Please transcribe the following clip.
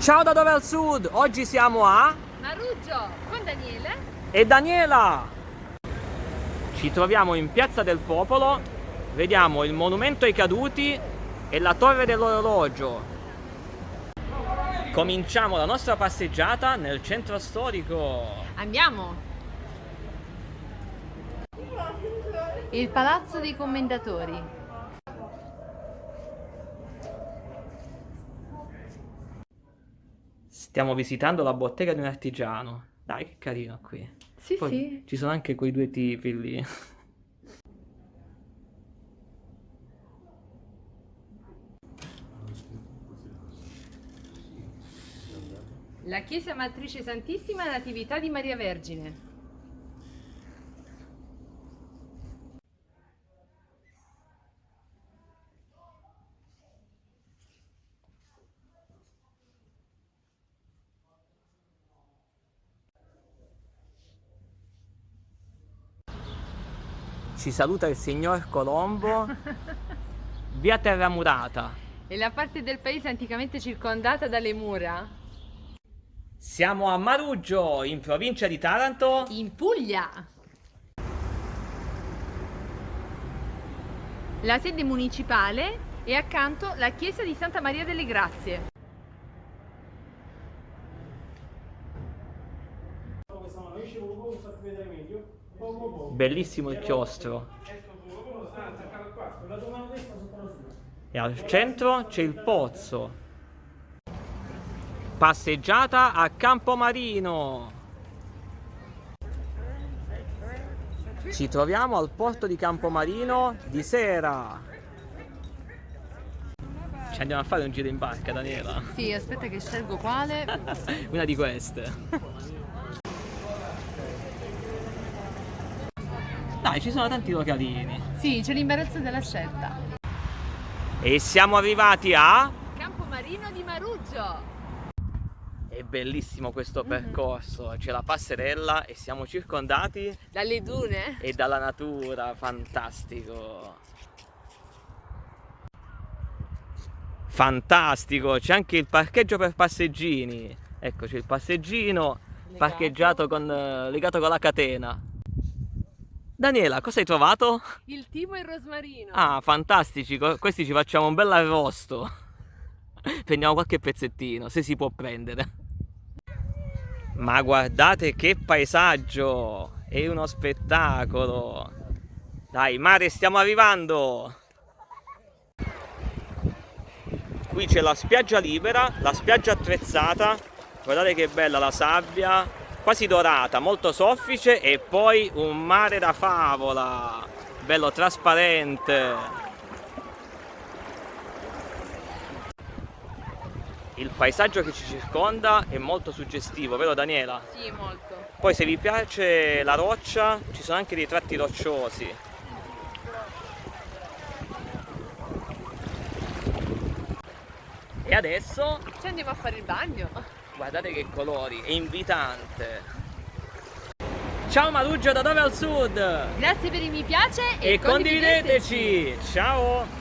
Ciao da dove al sud? Oggi siamo a... Maruggio con Daniele e Daniela! Ci troviamo in Piazza del Popolo, vediamo il monumento ai caduti e la torre dell'orologio. Cominciamo la nostra passeggiata nel centro storico. Andiamo! Il Palazzo dei Commendatori Stiamo visitando la bottega di un artigiano. Dai, che carino qui. Sì, Poi sì. Ci sono anche quei due tipi lì. La Chiesa Matrice Santissima Natività di Maria Vergine. Ci saluta il signor Colombo, via Terramurata. È la parte del paese anticamente circondata dalle mura? Siamo a Maruggio, in provincia di Taranto. In Puglia! La sede municipale e accanto la chiesa di Santa Maria delle Grazie. Bellissimo il chiostro. E al centro c'è il pozzo. Passeggiata a Campomarino. Ci troviamo al porto di Campomarino di sera. Ci andiamo a fare un giro in barca, Daniela. Sì, aspetta che scelgo quale. Una di queste. Dai, ci sono tanti localini. Sì, c'è l'imbarazzo della scelta. E siamo arrivati a... Campomarino di Maruggio. È bellissimo questo percorso, c'è la passerella e siamo circondati Dalle dune? e dalla natura, fantastico. Fantastico, c'è anche il parcheggio per passeggini. Ecco, c'è il passeggino Legato. parcheggiato con, eh, legato con la catena. Daniela, cosa hai trovato? Il timo e il rosmarino. Ah, fantastici, questi ci facciamo un bel arrosto. Prendiamo qualche pezzettino, se si può prendere. Ma guardate che paesaggio! È uno spettacolo! Dai, mare, stiamo arrivando! Qui c'è la spiaggia libera, la spiaggia attrezzata. Guardate che bella la sabbia, quasi dorata, molto soffice e poi un mare da favola, bello trasparente. Il paesaggio che ci circonda è molto suggestivo, vero Daniela? Sì, molto. Poi se vi piace la roccia, ci sono anche dei tratti rocciosi. E adesso Ci andiamo a fare il bagno. Guardate che colori, è invitante. Ciao Maruggio da dove al sud? Grazie per il mi piace E condivideteci! Ciao!